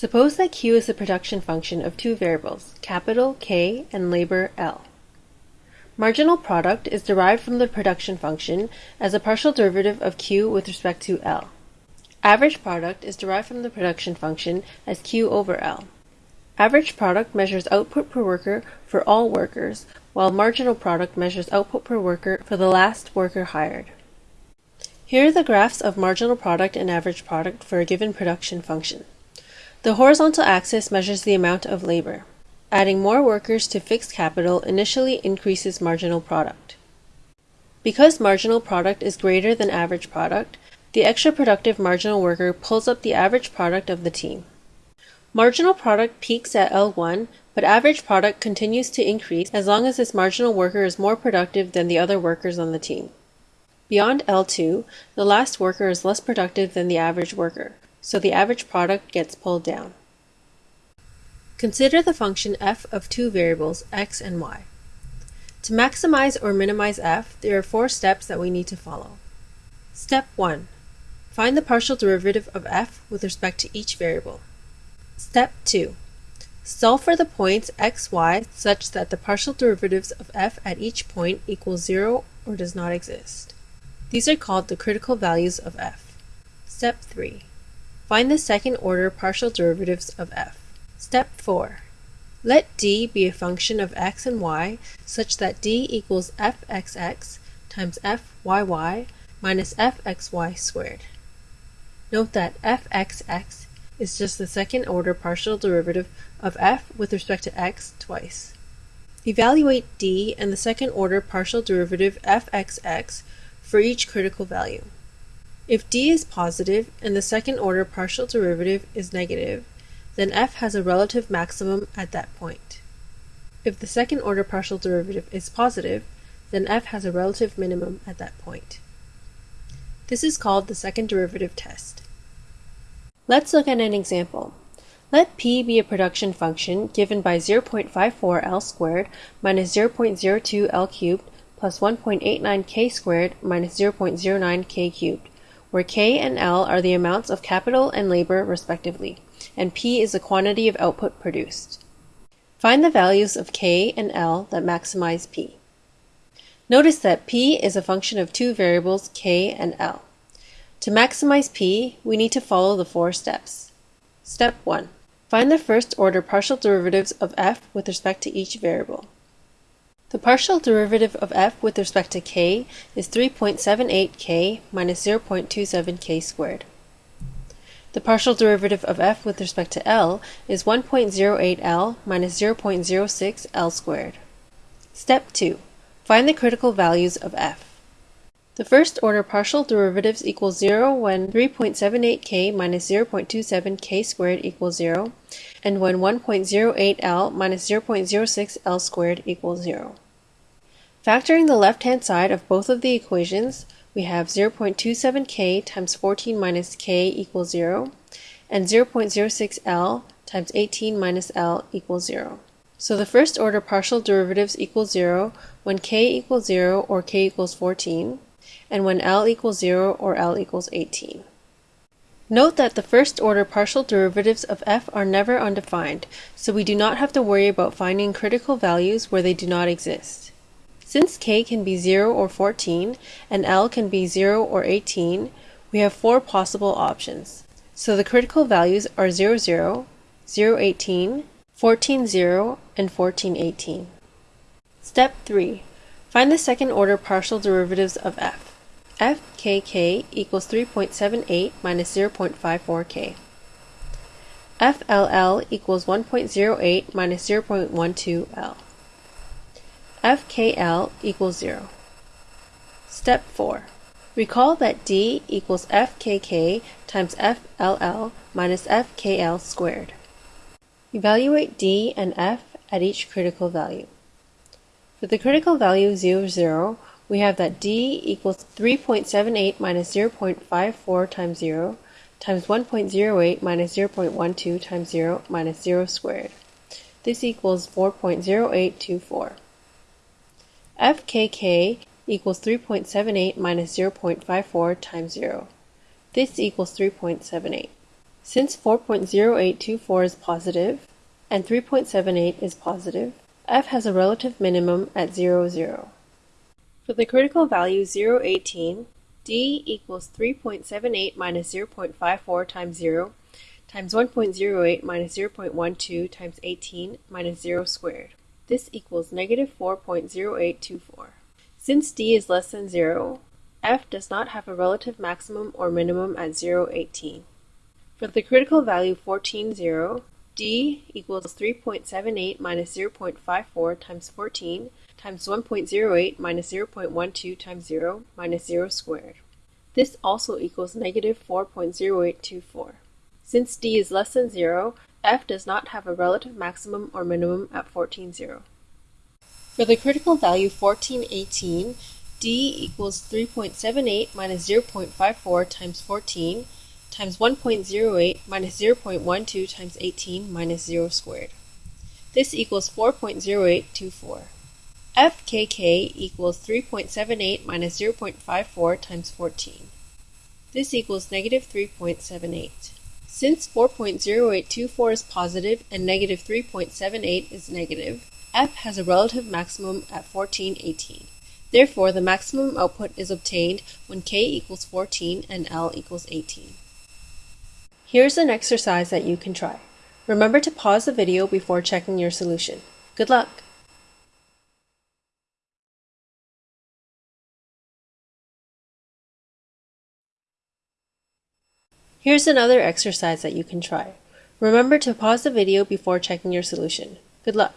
Suppose that Q is the production function of two variables, capital K and labor L. Marginal product is derived from the production function as a partial derivative of Q with respect to L. Average product is derived from the production function as Q over L. Average product measures output per worker for all workers, while marginal product measures output per worker for the last worker hired. Here are the graphs of marginal product and average product for a given production function. The horizontal axis measures the amount of labor. Adding more workers to fixed capital initially increases marginal product. Because marginal product is greater than average product, the extra productive marginal worker pulls up the average product of the team. Marginal product peaks at L1, but average product continues to increase as long as this marginal worker is more productive than the other workers on the team. Beyond L2, the last worker is less productive than the average worker, so the average product gets pulled down. Consider the function f of two variables, x and y. To maximize or minimize f, there are four steps that we need to follow. Step 1. Find the partial derivative of f with respect to each variable. Step 2. Solve for the points x, y such that the partial derivatives of f at each point equals 0 or does not exist. These are called the critical values of f. Step 3. Find the second order partial derivatives of f. Step 4. Let d be a function of x and y such that d equals fxx times fyy minus fxy squared. Note that fxx is just the second order partial derivative of f with respect to x twice. Evaluate d and the second order partial derivative fxx for each critical value. If d is positive and the second order partial derivative is negative, then f has a relative maximum at that point. If the second order partial derivative is positive, then f has a relative minimum at that point. This is called the second derivative test. Let's look at an example. Let p be a production function given by 0.54 L squared minus 0.02 L cubed plus 1.89 K squared minus 0.09 K cubed where K and L are the amounts of capital and labor respectively, and P is the quantity of output produced. Find the values of K and L that maximize P. Notice that P is a function of two variables K and L. To maximize P, we need to follow the four steps. Step 1. Find the first order partial derivatives of f with respect to each variable. The partial derivative of f with respect to k is 3.78k minus 0.27k squared. The partial derivative of f with respect to L is 1.08L minus 0.06L squared. Step 2. Find the critical values of f. The first order partial derivatives equal 0 when 3.78k minus 0.27k squared equals 0, and when 1.08L minus 0.06L squared equals 0. Factoring the left-hand side of both of the equations, we have 0.27k times 14 minus k equals 0, and 0.06L times 18 minus L equals 0. So the first order partial derivatives equal 0 when k equals 0 or k equals 14, and when L equals 0 or L equals 18. Note that the first order partial derivatives of f are never undefined, so we do not have to worry about finding critical values where they do not exist. Since k can be 0 or 14 and L can be 0 or 18, we have four possible options. So the critical values are 0, 0, 0, 18, 14, 0, and 14, 18. Step 3. Find the second order partial derivatives of f. fkk equals 3.78 minus 0.54k. fll equals 1.08 minus 0.12l fkl equals 0. Step 4. Recall that d equals fkk times fll minus fkl squared. Evaluate d and f at each critical value. For the critical value 0, 0, we have that d equals 3.78 minus 0.54 times 0 times 1.08 minus 0.12 times 0 minus 0 squared. This equals 4.0824 fkk equals 3.78 minus 0.54 times 0. This equals 3.78. Since 4.0824 is positive and 3.78 is positive, f has a relative minimum at 0, 0. For the critical value 0, 18, d equals 3.78 minus 0.54 times 0 times 1.08 minus 0.12 times 18 minus 0 squared. This equals negative 4.0824. Since d is less than 0, f does not have a relative maximum or minimum at 0, 18. For the critical value 14, 0, d equals 3.78 minus 0.54 times 14 times 1.08 minus 0.12 times 0 minus 0 squared. This also equals negative 4.0824. Since d is less than 0, f does not have a relative maximum or minimum at 14, 0. For the critical value 1418, d equals 3.78 minus 0.54 times 14 times 1.08 minus 0.12 times 18 minus 0 squared. This equals 4.0824. fkk equals 3.78 minus 0.54 times 14. This equals negative 3.78. Since 4.0824 is positive and negative 3.78 is negative, f has a relative maximum at 1418. Therefore, the maximum output is obtained when k equals 14 and L equals 18. Here's an exercise that you can try. Remember to pause the video before checking your solution. Good luck! Here's another exercise that you can try. Remember to pause the video before checking your solution. Good luck!